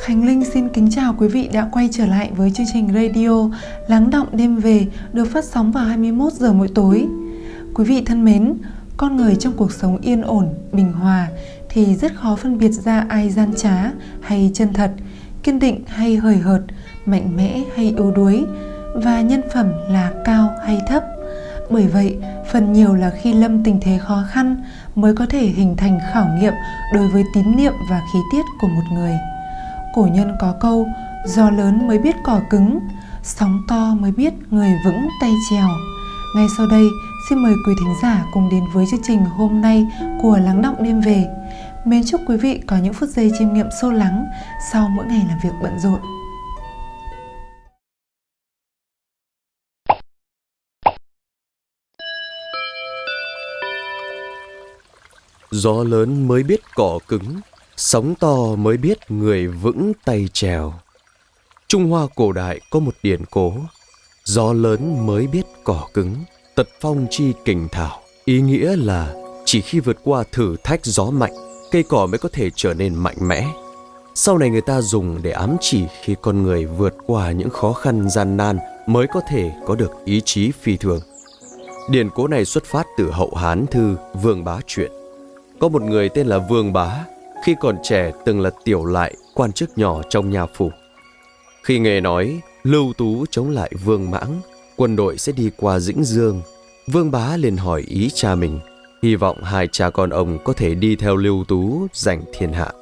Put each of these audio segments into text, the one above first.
Khánh Linh xin kính chào quý vị đã quay trở lại với chương trình radio Lắng động đêm về được phát sóng vào 21 giờ mỗi tối. Quý vị thân mến, con người trong cuộc sống yên ổn, bình hòa thì rất khó phân biệt ra ai gian trá hay chân thật, kiên định hay hời hợt, mạnh mẽ hay yếu đuối và nhân phẩm là cao hay thấp. Bởi vậy, phần nhiều là khi lâm tình thế khó khăn mới có thể hình thành khảo nghiệm đối với tín niệm và khí tiết của một người. Cổ nhân có câu, gió lớn mới biết cỏ cứng, sóng to mới biết người vững tay trèo. Ngay sau đây, xin mời quý thính giả cùng đến với chương trình hôm nay của Lắng Động Đêm Về. Mến chúc quý vị có những phút giây chiêm nghiệm sâu lắng sau mỗi ngày làm việc bận rộn. Gió lớn mới biết cỏ cứng, sóng to mới biết người vững tay trèo. Trung Hoa cổ đại có một điển cố, gió lớn mới biết cỏ cứng, tật phong chi kình thảo. Ý nghĩa là chỉ khi vượt qua thử thách gió mạnh, cây cỏ mới có thể trở nên mạnh mẽ. Sau này người ta dùng để ám chỉ khi con người vượt qua những khó khăn gian nan mới có thể có được ý chí phi thường. Điển cố này xuất phát từ hậu Hán thư Vương Bá Truyện. Có một người tên là Vương Bá, khi còn trẻ từng là tiểu lại quan chức nhỏ trong nhà phủ. Khi nghe nói Lưu Tú chống lại Vương Mãng, quân đội sẽ đi qua Dĩnh Dương, Vương Bá liền hỏi ý cha mình, hy vọng hai cha con ông có thể đi theo Lưu Tú giành thiên hạ.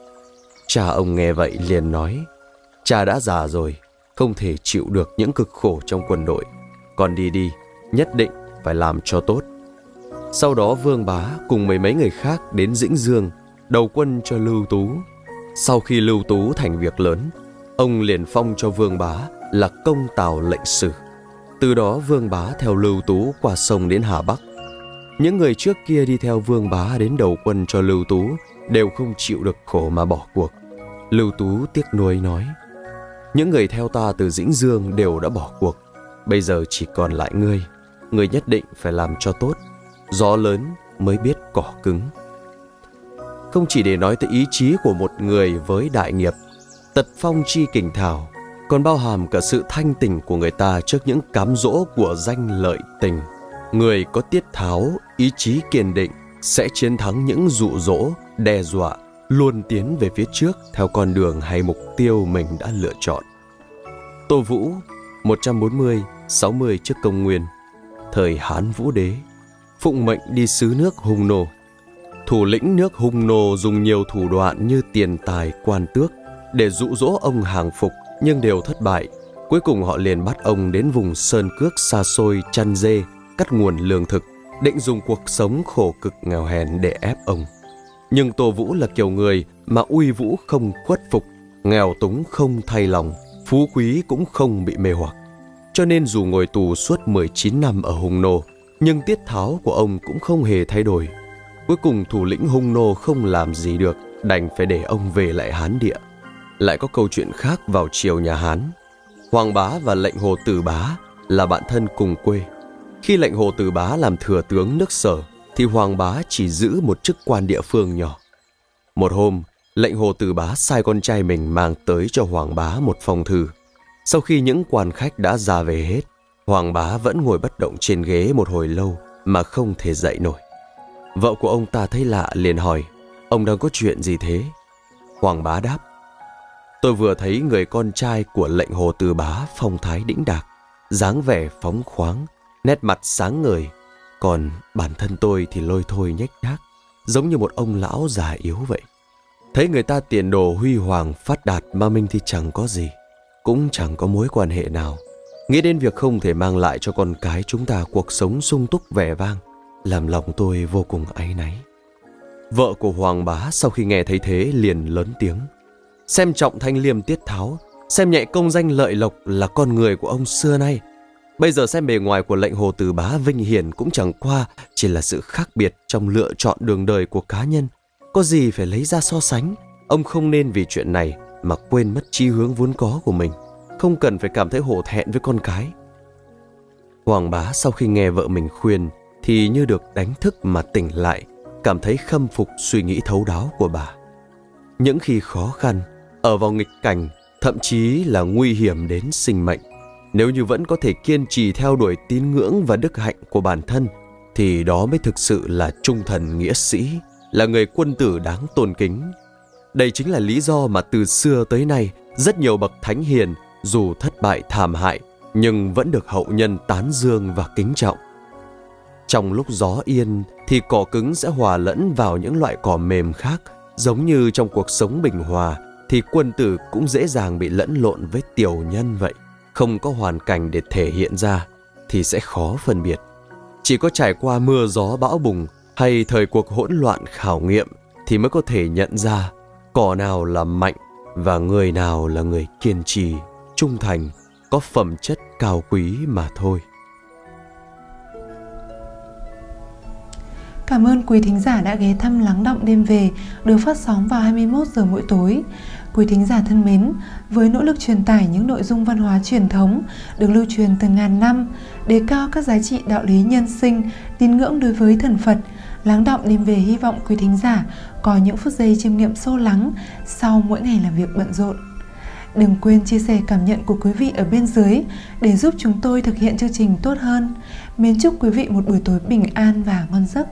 Cha ông nghe vậy liền nói, cha đã già rồi, không thể chịu được những cực khổ trong quân đội. còn đi đi, nhất định phải làm cho tốt. Sau đó Vương Bá cùng mấy mấy người khác đến Dĩnh Dương, đầu quân cho Lưu Tú. Sau khi Lưu Tú thành việc lớn, ông liền phong cho Vương Bá là công tào lệnh sử. Từ đó Vương Bá theo Lưu Tú qua sông đến Hà Bắc. Những người trước kia đi theo Vương Bá đến đầu quân cho Lưu Tú đều không chịu được khổ mà bỏ cuộc. Lưu Tú tiếc nuối nói, những người theo ta từ Dĩnh Dương đều đã bỏ cuộc, bây giờ chỉ còn lại ngươi, ngươi nhất định phải làm cho tốt gió lớn mới biết cỏ cứng. Không chỉ để nói tới ý chí của một người với đại nghiệp, tật phong chi kình thảo, còn bao hàm cả sự thanh tình của người ta trước những cám dỗ của danh lợi tình. Người có tiết tháo, ý chí kiên định sẽ chiến thắng những dụ dỗ, đe dọa, luôn tiến về phía trước theo con đường hay mục tiêu mình đã lựa chọn. Tô Vũ, 140-60 trước công nguyên, thời Hán Vũ Đế phụng mệnh đi sứ nước Hung Nô. Thủ lĩnh nước Hung Nô dùng nhiều thủ đoạn như tiền tài, quan tước để dụ dỗ ông hàng phục nhưng đều thất bại. Cuối cùng họ liền bắt ông đến vùng sơn cước xa xôi chăn dê, cắt nguồn lương thực, định dùng cuộc sống khổ cực nghèo hèn để ép ông. Nhưng Tô Vũ là kiểu người mà uy vũ không khuất phục, nghèo túng không thay lòng, phú quý cũng không bị mê hoặc. Cho nên dù ngồi tù suốt 19 năm ở Hung Nô, nhưng tiết tháo của ông cũng không hề thay đổi. Cuối cùng thủ lĩnh hung nô không làm gì được, đành phải để ông về lại Hán địa. Lại có câu chuyện khác vào triều nhà Hán. Hoàng bá và lệnh hồ tử bá là bạn thân cùng quê. Khi lệnh hồ tử bá làm thừa tướng nước sở, thì Hoàng bá chỉ giữ một chức quan địa phương nhỏ. Một hôm, lệnh hồ tử bá sai con trai mình mang tới cho Hoàng bá một phong thư. Sau khi những quan khách đã ra về hết, Hoàng bá vẫn ngồi bất động trên ghế một hồi lâu mà không thể dậy nổi. Vợ của ông ta thấy lạ liền hỏi, ông đang có chuyện gì thế? Hoàng bá đáp, tôi vừa thấy người con trai của lệnh hồ từ bá phong thái đĩnh đạc, dáng vẻ phóng khoáng, nét mặt sáng ngời, còn bản thân tôi thì lôi thôi nhếch nhác, giống như một ông lão già yếu vậy. Thấy người ta tiền đồ huy hoàng phát đạt mà mình thì chẳng có gì, cũng chẳng có mối quan hệ nào. Nghĩ đến việc không thể mang lại cho con cái chúng ta cuộc sống sung túc vẻ vang, làm lòng tôi vô cùng áy náy. Vợ của Hoàng bá sau khi nghe thấy thế liền lớn tiếng. Xem trọng thanh liêm tiết tháo, xem nhẹ công danh lợi lộc là con người của ông xưa nay. Bây giờ xem bề ngoài của lệnh hồ từ bá vinh hiển cũng chẳng qua chỉ là sự khác biệt trong lựa chọn đường đời của cá nhân. Có gì phải lấy ra so sánh, ông không nên vì chuyện này mà quên mất chi hướng vốn có của mình không cần phải cảm thấy hổ thẹn với con cái. Hoàng bá sau khi nghe vợ mình khuyên thì như được đánh thức mà tỉnh lại, cảm thấy khâm phục suy nghĩ thấu đáo của bà. Những khi khó khăn, ở vào nghịch cảnh, thậm chí là nguy hiểm đến sinh mệnh. Nếu như vẫn có thể kiên trì theo đuổi tín ngưỡng và đức hạnh của bản thân, thì đó mới thực sự là trung thần nghĩa sĩ, là người quân tử đáng tôn kính. Đây chính là lý do mà từ xưa tới nay, rất nhiều bậc thánh hiền dù thất bại thảm hại nhưng vẫn được hậu nhân tán dương và kính trọng. Trong lúc gió yên thì cỏ cứng sẽ hòa lẫn vào những loại cỏ mềm khác, giống như trong cuộc sống bình hòa thì quân tử cũng dễ dàng bị lẫn lộn với tiểu nhân vậy. Không có hoàn cảnh để thể hiện ra thì sẽ khó phân biệt. Chỉ có trải qua mưa gió bão bùng hay thời cuộc hỗn loạn khảo nghiệm thì mới có thể nhận ra cỏ nào là mạnh và người nào là người kiên trì, trung thành, có phẩm chất cao quý mà thôi. Cảm ơn quý thính giả đã ghé thăm Lắng Động Đêm Về được phát sóng vào 21 giờ mỗi tối. Quý thính giả thân mến, với nỗ lực truyền tải những nội dung văn hóa truyền thống được lưu truyền từ ngàn năm, đề cao các giá trị đạo lý nhân sinh, tín ngưỡng đối với thần Phật, Lắng Động Đêm Về hy vọng quý thính giả có những phút giây chiêm nghiệm sâu lắng sau mỗi ngày làm việc bận rộn. Đừng quên chia sẻ cảm nhận của quý vị ở bên dưới để giúp chúng tôi thực hiện chương trình tốt hơn. Mến chúc quý vị một buổi tối bình an và ngon giấc.